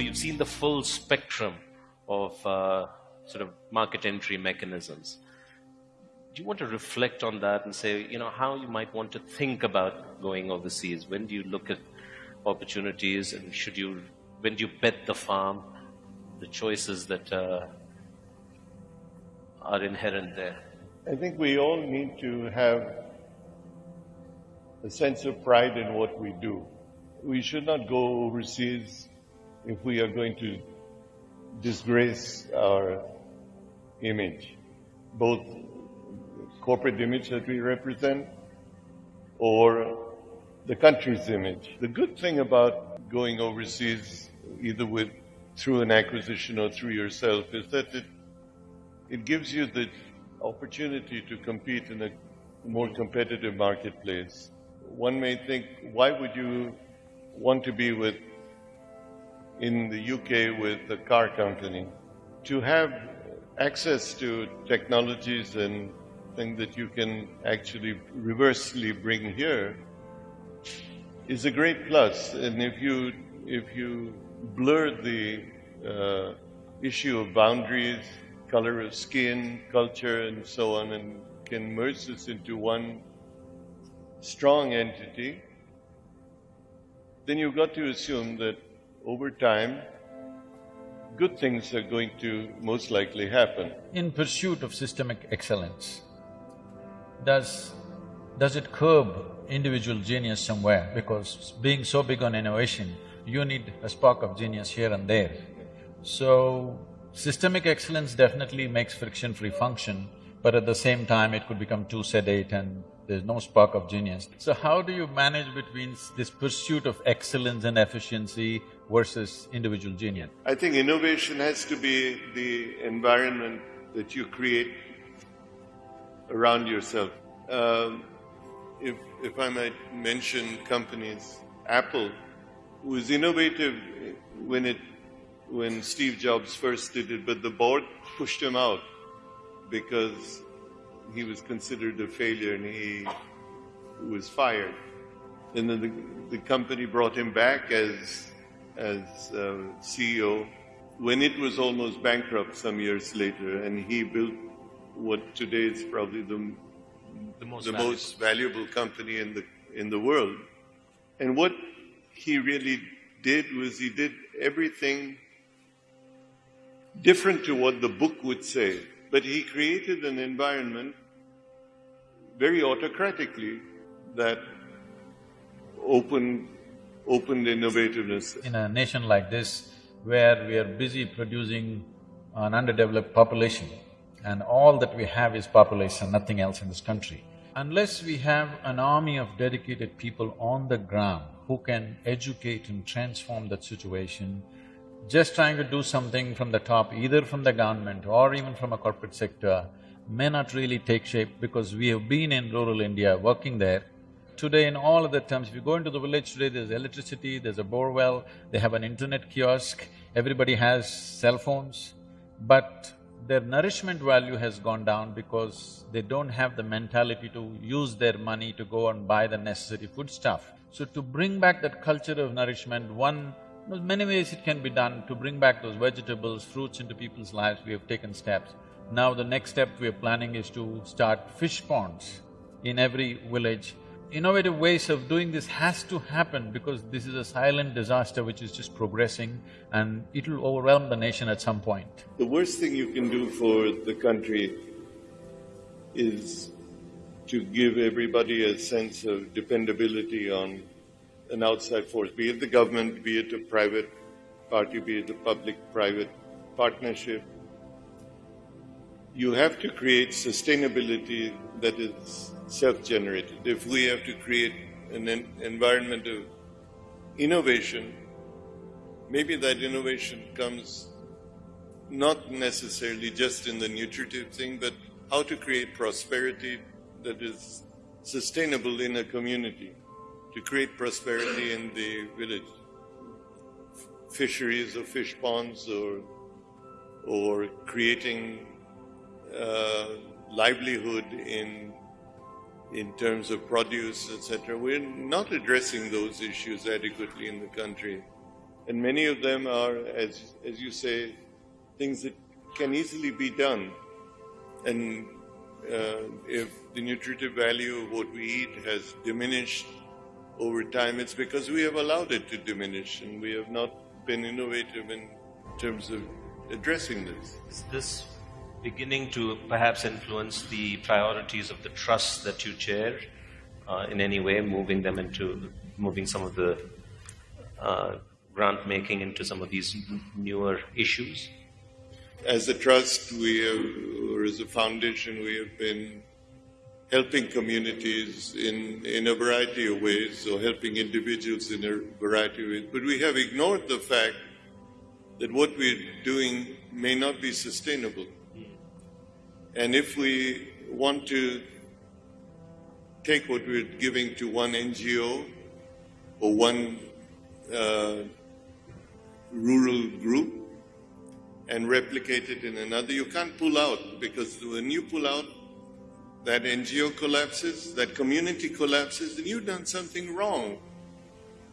So you've seen the full spectrum of uh, sort of market entry mechanisms. Do you want to reflect on that and say, you know, how you might want to think about going overseas? When do you look at opportunities and should you, when do you bet the farm, the choices that uh, are inherent there? I think we all need to have a sense of pride in what we do. We should not go overseas if we are going to disgrace our image, both corporate image that we represent or the country's image. The good thing about going overseas, either with through an acquisition or through yourself, is that it it gives you the opportunity to compete in a more competitive marketplace. One may think, why would you want to be with in the UK with a car company? To have access to technologies and things that you can actually reversely bring here is a great plus. And if you if you blur the uh, issue of boundaries, color of skin, culture, and so on, and can merge this into one strong entity, then you've got to assume that over time, good things are going to most likely happen. In pursuit of systemic excellence, does, does it curb individual genius somewhere? Because being so big on innovation, you need a spark of genius here and there. So, systemic excellence definitely makes friction-free function, but at the same time it could become too sedate and there's no spark of genius. So how do you manage between this pursuit of excellence and efficiency versus individual genius? I think innovation has to be the environment that you create around yourself. Um, if, if I might mention companies, Apple was innovative when it when Steve Jobs first did it, but the board pushed him out because he was considered a failure and he was fired. And then the, the company brought him back as as uh, CEO when it was almost bankrupt some years later, and he built what today is probably the The most the valuable. most valuable company in the in the world. And what he really did was he did everything different to what the book would say, but he created an environment very autocratically that opened opened innovativeness. In a nation like this, where we are busy producing an underdeveloped population, and all that we have is population, nothing else in this country. Unless we have an army of dedicated people on the ground who can educate and transform that situation, just trying to do something from the top, either from the government or even from a corporate sector, may not really take shape because we have been in rural India working there. Today, in all other terms, if you go into the village today, there's electricity, there's a bore well, they have an internet kiosk, everybody has cell phones, but their nourishment value has gone down because they don't have the mentality to use their money to go and buy the necessary foodstuff. So to bring back that culture of nourishment, one there's many ways it can be done to bring back those vegetables, fruits into people's lives, we have taken steps. Now the next step we are planning is to start fish ponds in every village. Innovative ways of doing this has to happen because this is a silent disaster which is just progressing and it'll overwhelm the nation at some point. The worst thing you can do for the country is to give everybody a sense of dependability on an outside force, be it the government, be it a private party, be it a public-private partnership. You have to create sustainability that is self-generated. If we have to create an environment of innovation, maybe that innovation comes not necessarily just in the nutritive thing, but how to create prosperity that is sustainable in a community, to create prosperity in the village. Fisheries or fish ponds or, or creating uh, livelihood in, in terms of produce, etc. We're not addressing those issues adequately in the country. And many of them are, as, as you say, things that can easily be done. And uh, if the nutritive value of what we eat has diminished over time, it's because we have allowed it to diminish and we have not been innovative in terms of addressing this. Is this beginning to perhaps influence the priorities of the trusts that you chair uh, in any way, moving them into moving some of the uh, grant making into some of these newer issues? As a trust, we have, or as a foundation, we have been helping communities in, in a variety of ways, or helping individuals in a variety of ways. But we have ignored the fact that what we're doing may not be sustainable. And if we want to take what we're giving to one NGO or one uh, rural group and replicate it in another, you can't pull out because when you pull out, that NGO collapses, that community collapses, then you've done something wrong.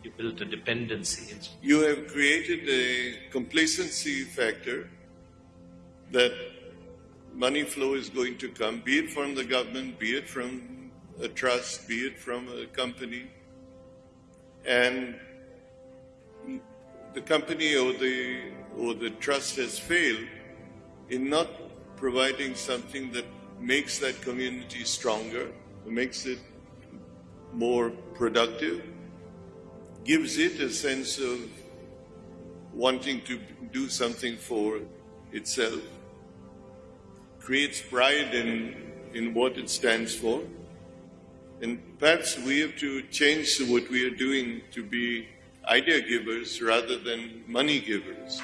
You built a dependency. You have created a complacency factor that money flow is going to come, be it from the government, be it from a trust, be it from a company. And the company or the, or the trust has failed in not providing something that makes that community stronger, makes it more productive, gives it a sense of wanting to do something for itself, creates pride in, in what it stands for. And perhaps we have to change what we are doing to be idea givers rather than money givers.